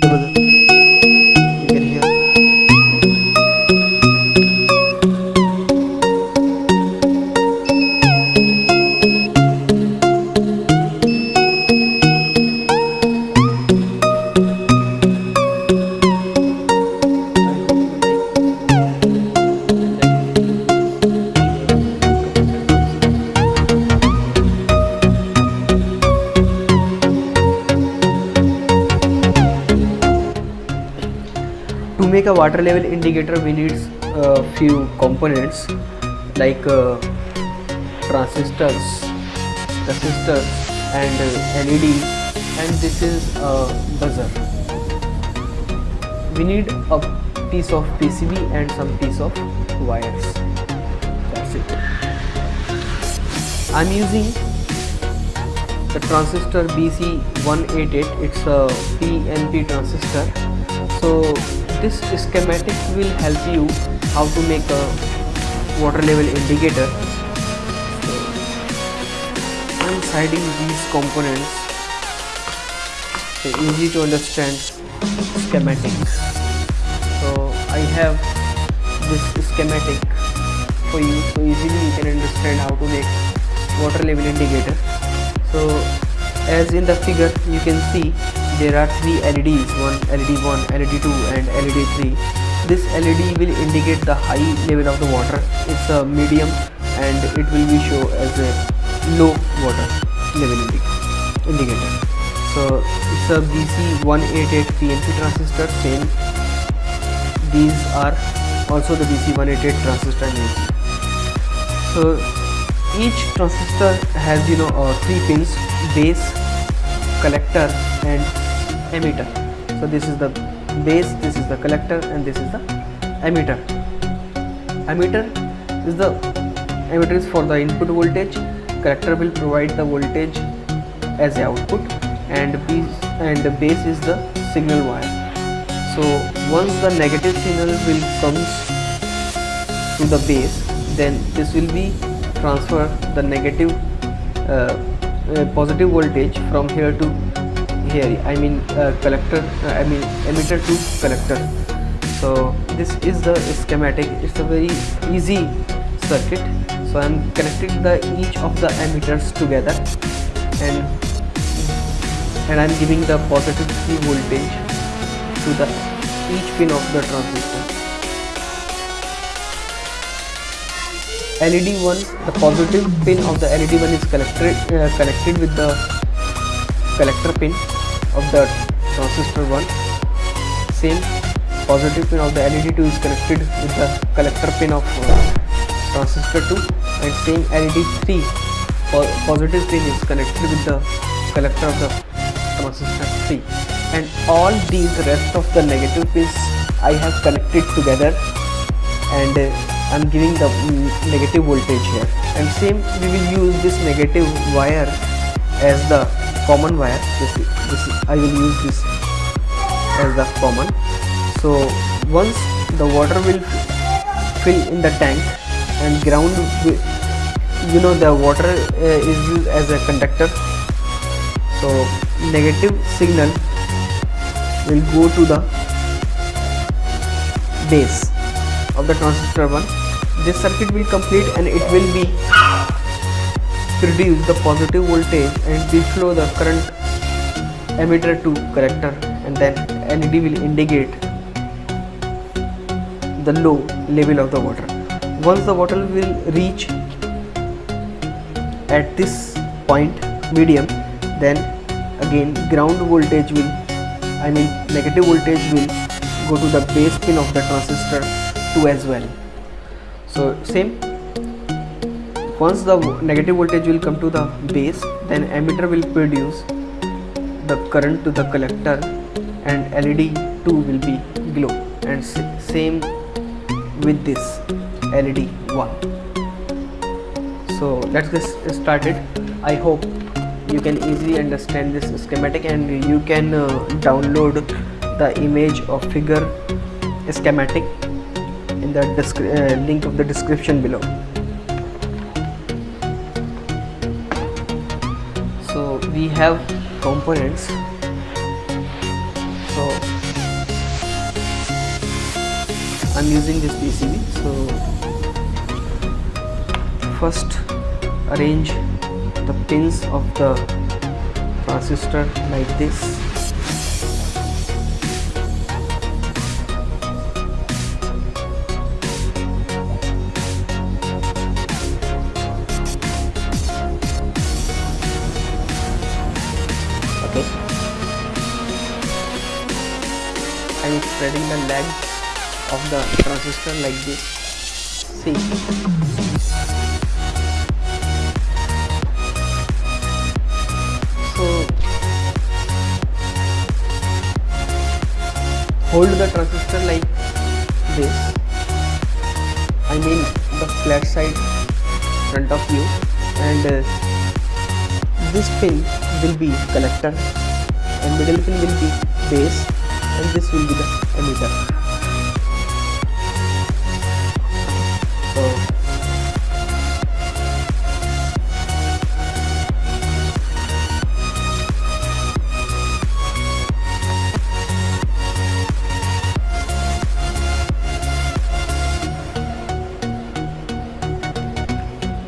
the water level indicator we need a few components like uh, transistors resistors and uh, led and this is a buzzer. We need a piece of pcb and some piece of wires. That's it. I'm using the transistor BC188 it's a PNP transistor. So this schematic will help you how to make a water level indicator. So I'm siding these components. So easy to understand schematic. So I have this schematic for you. So easily you can understand how to make water level indicator. So as in the figure you can see there are three LEDs one LED 1 LED 2 and LED 3 this LED will indicate the high level of the water. It's a medium and it will be show as a low water level indi- indicator. So it's a BC188 PNP transistor same. These are also the BC188 transistor names. So each transistor has you know uh, three pins base collector and emitter. So this is the base this is the collector and this is the emitter. Emitter is the emitter is for the input voltage. Collector will provide the voltage as a output and base and the base is the signal wire. So once the negative signal will comes to the base then this will be transfer the negative uh, uh, positive voltage from here to here I mean uh, collector uh, I mean emitter to collector. So this is the schematic. It's a very easy circuit. So I'm connecting the each of the emitters together. And and I'm giving the positive C voltage to the each pin of the transistor. LED 1 the positive pin of the LED 1 is connected uh, connected with the collector pin of the transistor 1 same. Positive pin of the LED 2 is connected with the collector pin of uh, transistor 2 and same LED 3 po- positive pin is connected with the collector of the transistor 3 and all these rest of the negative pins I have connected together. And uh, I'm giving the mm, negative voltage here. And same we will use this negative wire as the common wire. This, is- this is- I will use this as the common. So once the water will fill in the tank and ground you know the water uh, is used as a conductor. So negative signal will go to the base of the transistor 1 this circuit will complete and it will be produce the positive voltage and flow the current emitter to collector and then LED will indicate the low level of the water. Once the water will reach at this point medium then again ground voltage will I mean negative voltage will go to the base pin of the transistor 2 as well. So same once the negative voltage will come to the base then emitter will produce the current to the collector and LED 2 will be glow. And same with this LED 1 so let's get started. I hope you can easily understand this schematic and you can uh, download the image of figure schematic in the uh, link of the description below have components. So I'm using this PCB so first arrange the pins of the transistor like this. I'm spreading the legs of the transistor like this. See? So hold the transistor like this. I mean the flat side front of you. And uh, this pin will be collector and middle pin will be base and this will be the emitter. So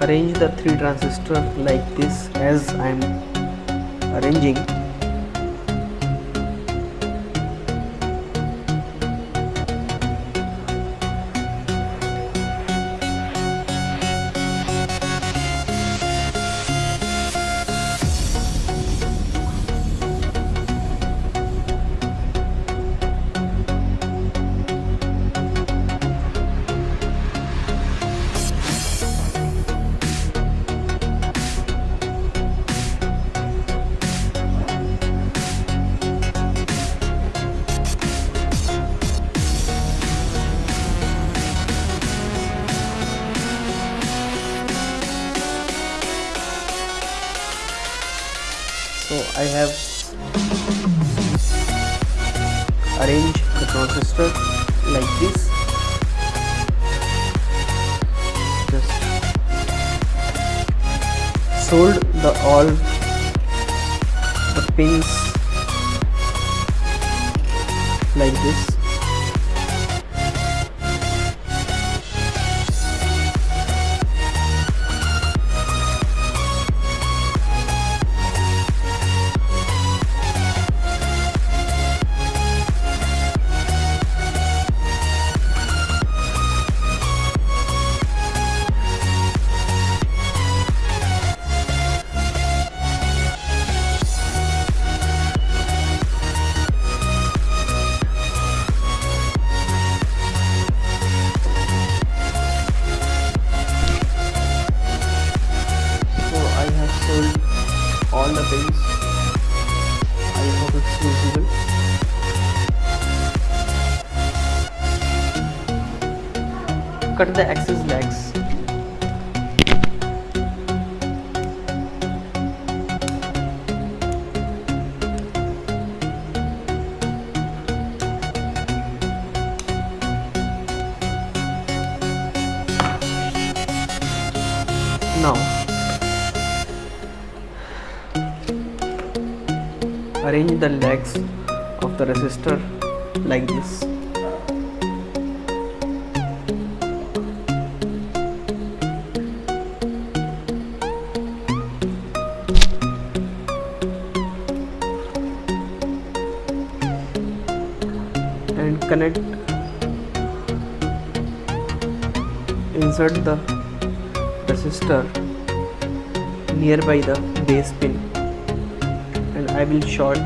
arrange the three transistor like this as I'm arranging so I have arranged the transistor like this. Just soldered the all the pins like this cut the excess legs. Now arrange the legs of the resistor like this connect insert the resistor nearby the base pin and I will short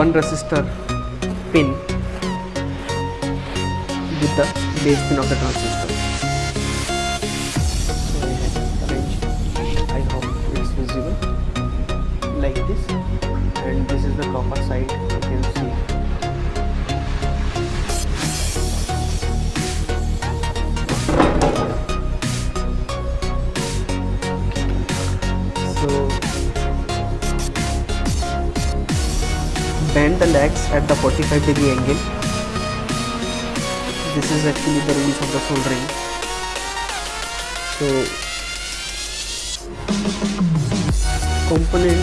one resistor pin with the base pin of the transistor. Legs at the 45 degree angle. This is actually the rules of the soldering. So component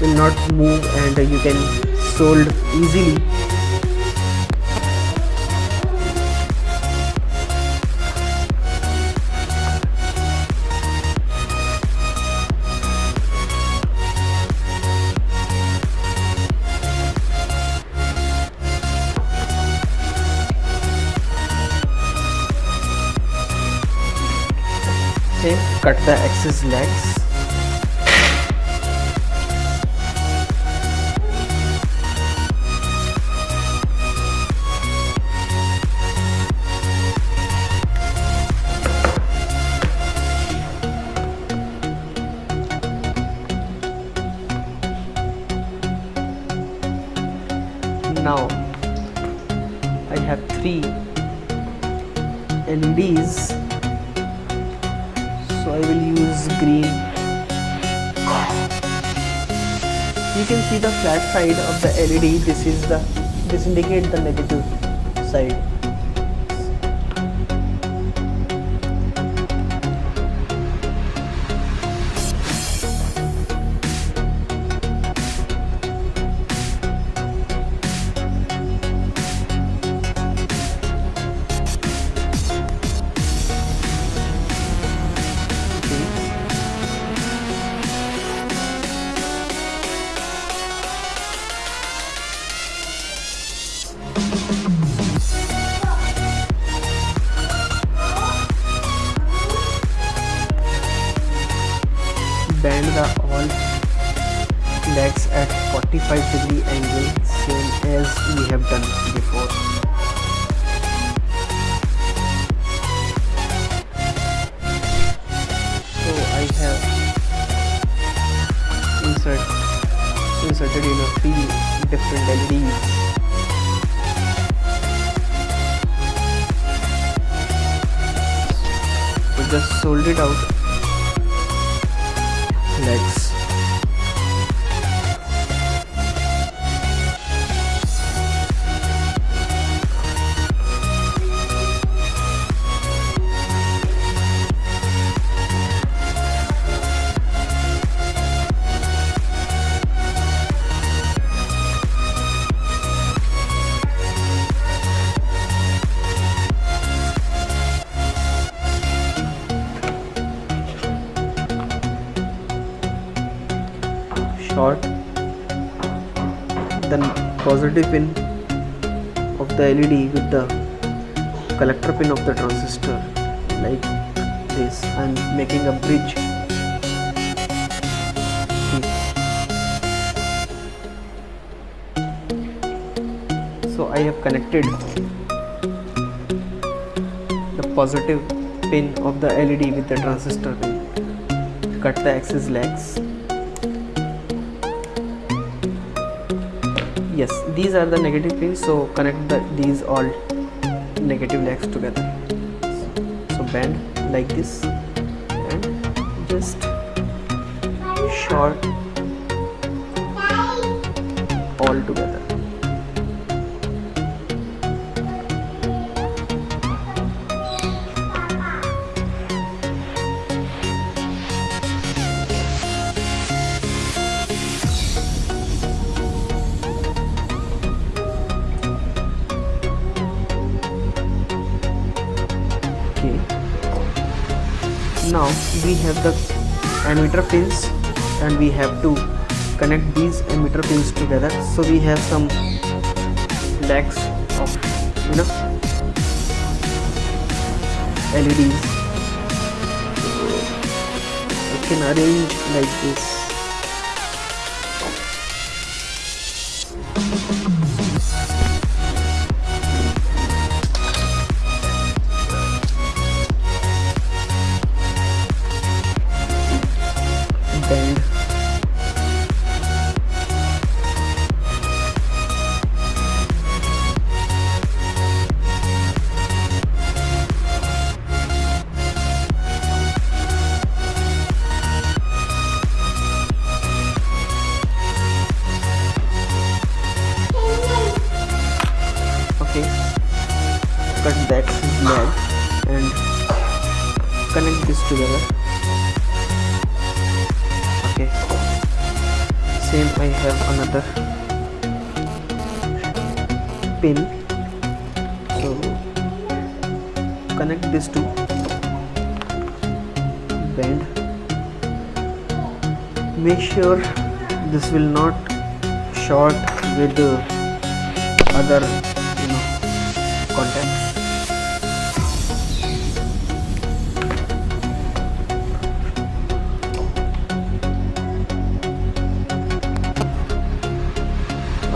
will not move and you can solder easily cut the excess legs side of the LED this is the this indicate the negative side different LEDs so just sold it out. Legs pin of the LED with the collector pin of the transistor like this I'm making a bridge. So I have connected the positive pin of the LED with the transistor pin. Cut the excess legs yes these are the negative pins so connect the these all negative legs together. So bend like this and just short we have the emitter pins and we have to connect these emitter pins together. So we have some legs of you know LEDs I can arrange like this bend sure this will not short with the other you know contacts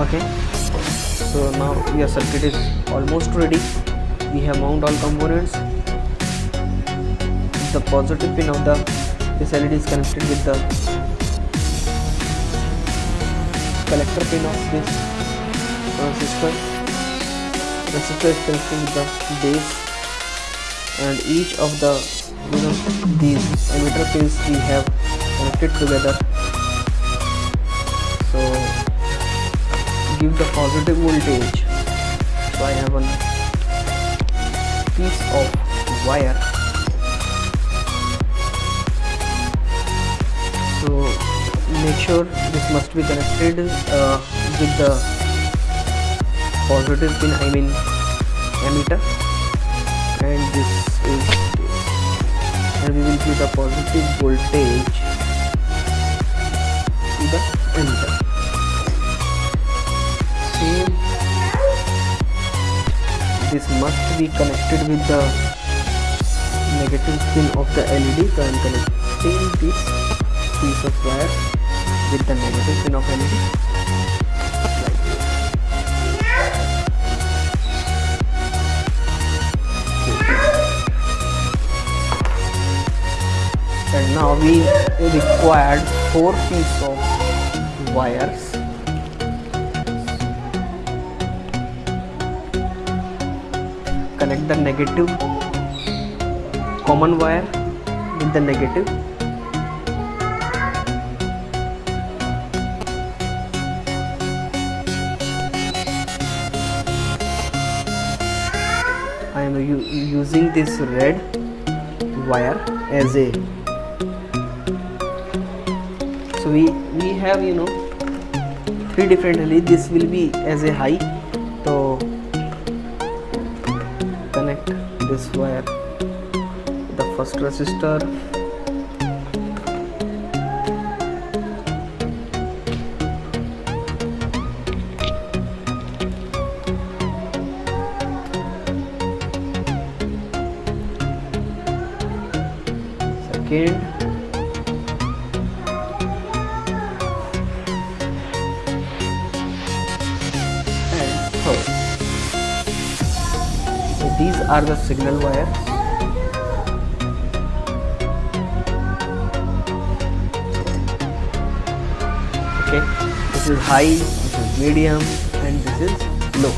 okay. So now your circuit is almost ready. We have mount all components. The positive pin of the this LED is connected with the collector pin of this transistor resistor is connected with the base and each of the you know these emitter pins we have connected together. So give the positive voltage. So I have a piece of wire make sure this must be connected uh, with the positive pin I mean emitter. And this is and we will give the positive voltage to the emitter. Same. This must be connected with the negative pin of the LED so I am connecting this piece of wire with the negative pin of like and now we required four pieces of wires. Connect the negative common wire with the negative this red wire as a. So we we have you know three different LED this will be as a high. So connect this wire the first resistor and third so these are the signal wires. Okay this is high this is medium and this is low.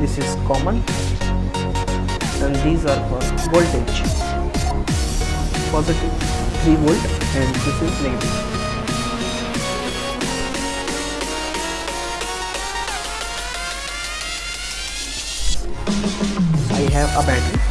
This is common and these are for voltage. Positive 3 volt and this is negative. I have a battery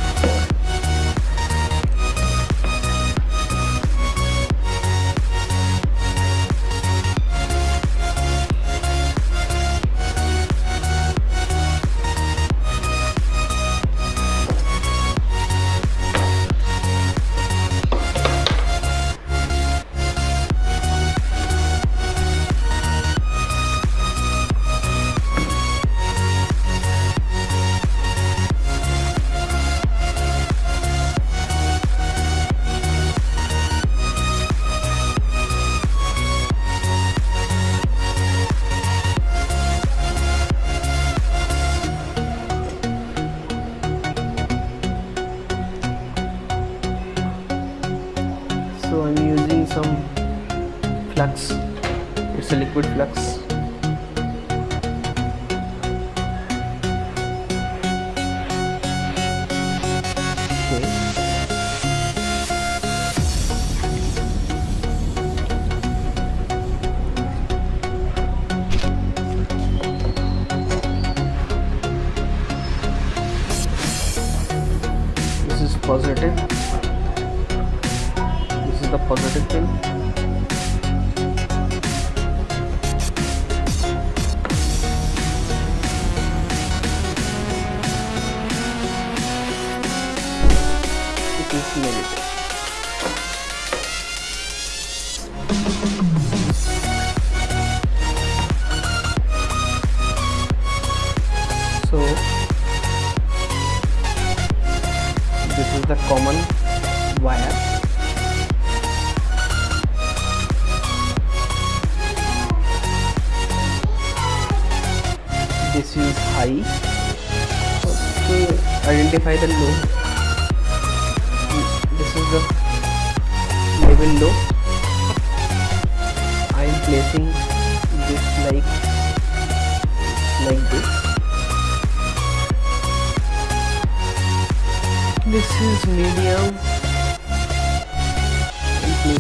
liquid flux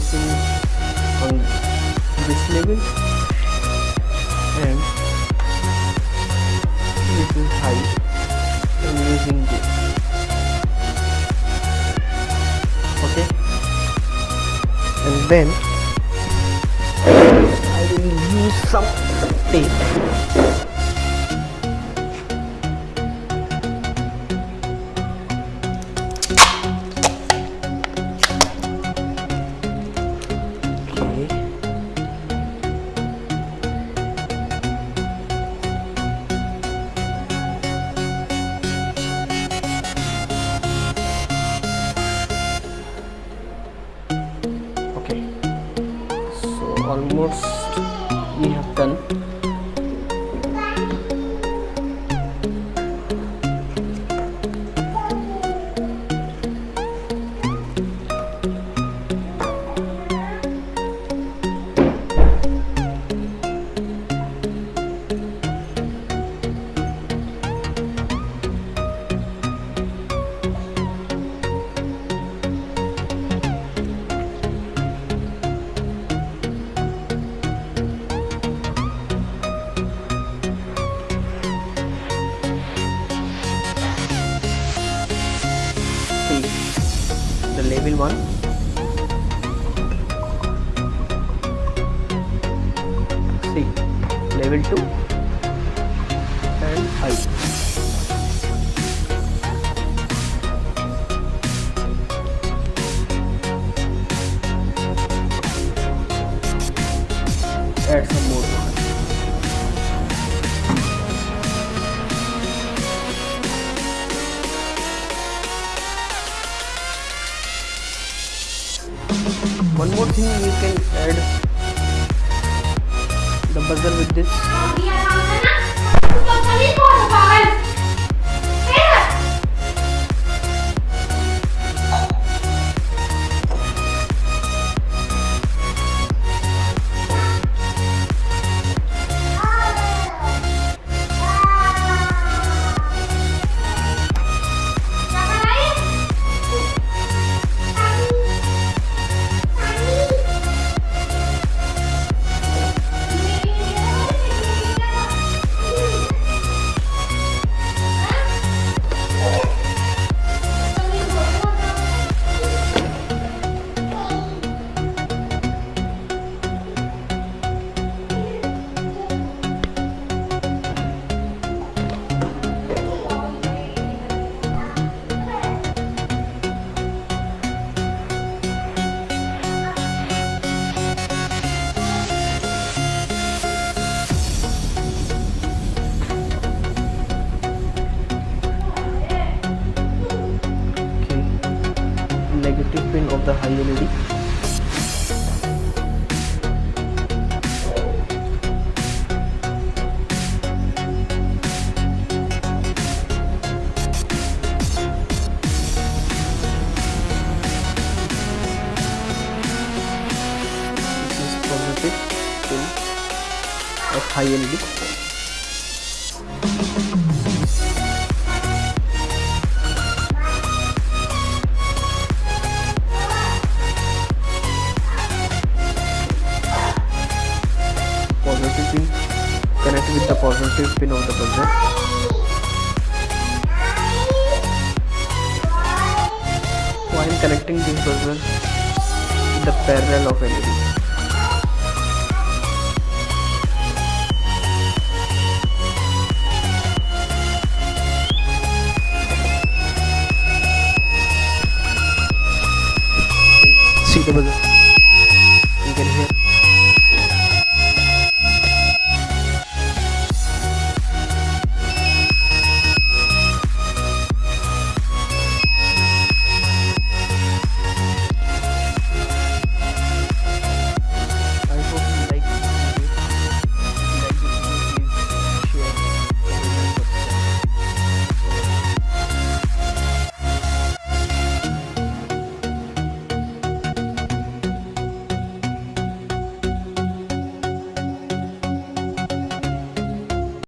something on this level. And this is height I'm using this. Okay? And then I will use some tape you have done. out. community के बजाय